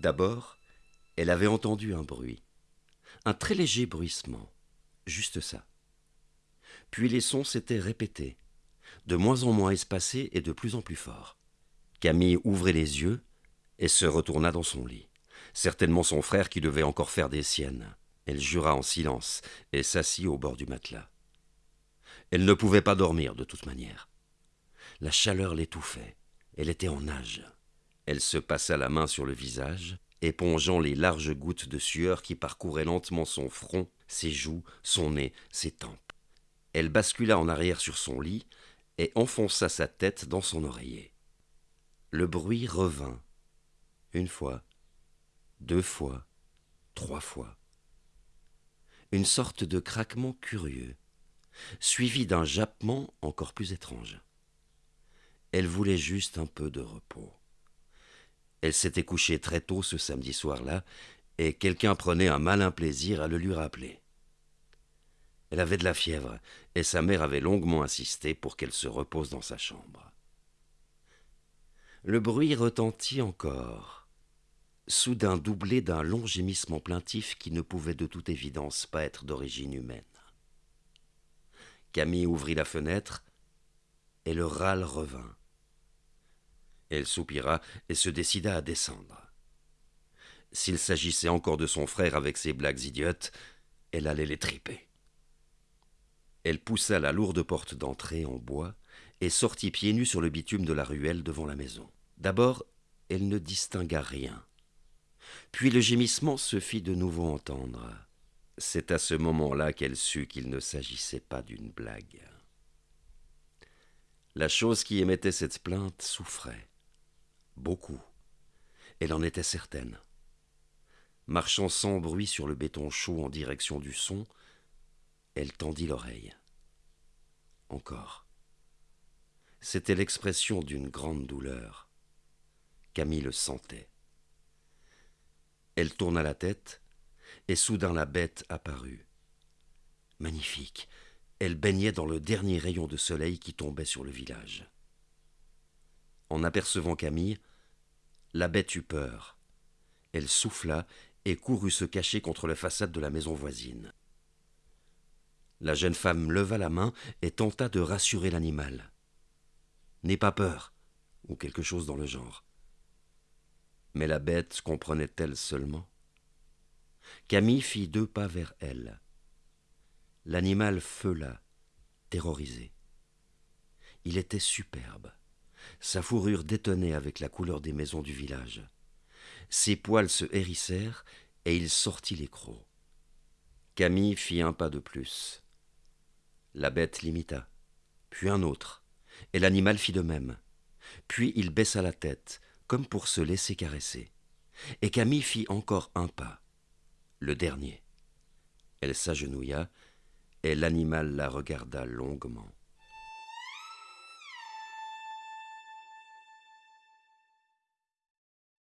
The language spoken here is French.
D'abord, elle avait entendu un bruit, un très léger bruissement, juste ça. Puis les sons s'étaient répétés, de moins en moins espacés et de plus en plus forts. Camille ouvrit les yeux et se retourna dans son lit. Certainement son frère qui devait encore faire des siennes. Elle jura en silence et s'assit au bord du matelas. Elle ne pouvait pas dormir de toute manière. La chaleur l'étouffait. Elle était en nage. Elle se passa la main sur le visage, épongeant les larges gouttes de sueur qui parcouraient lentement son front, ses joues, son nez, ses tempes. Elle bascula en arrière sur son lit et enfonça sa tête dans son oreiller. Le bruit revint. Une fois, deux fois, trois fois. Une sorte de craquement curieux, suivi d'un jappement encore plus étrange. Elle voulait juste un peu de repos. Elle s'était couchée très tôt ce samedi soir-là, et quelqu'un prenait un malin plaisir à le lui rappeler. Elle avait de la fièvre, et sa mère avait longuement insisté pour qu'elle se repose dans sa chambre. Le bruit retentit encore, soudain doublé d'un long gémissement plaintif qui ne pouvait de toute évidence pas être d'origine humaine. Camille ouvrit la fenêtre, et le râle revint. Elle soupira et se décida à descendre. S'il s'agissait encore de son frère avec ses blagues idiotes, elle allait les triper. Elle poussa la lourde porte d'entrée en bois et sortit pieds nus sur le bitume de la ruelle devant la maison. D'abord, elle ne distingua rien. Puis le gémissement se fit de nouveau entendre. C'est à ce moment-là qu'elle sut qu'il ne s'agissait pas d'une blague. La chose qui émettait cette plainte souffrait. Beaucoup. Elle en était certaine. Marchant sans bruit sur le béton chaud en direction du son, elle tendit l'oreille. Encore. C'était l'expression d'une grande douleur. Camille le sentait. Elle tourna la tête, et soudain la bête apparut. Magnifique, elle baignait dans le dernier rayon de soleil qui tombait sur le village. En apercevant Camille, la bête eut peur. Elle souffla et courut se cacher contre la façade de la maison voisine. La jeune femme leva la main et tenta de rassurer l'animal. N'aie pas peur, ou quelque chose dans le genre. Mais la bête comprenait-elle seulement? Camille fit deux pas vers elle. L'animal feula, terrorisé. Il était superbe. Sa fourrure détonnait avec la couleur des maisons du village. Ses poils se hérissèrent et il sortit les crocs. Camille fit un pas de plus. La bête l'imita, puis un autre, et l'animal fit de même. Puis il baissa la tête, comme pour se laisser caresser. Et Camille fit encore un pas, le dernier. Elle s'agenouilla, et l'animal la regarda longuement.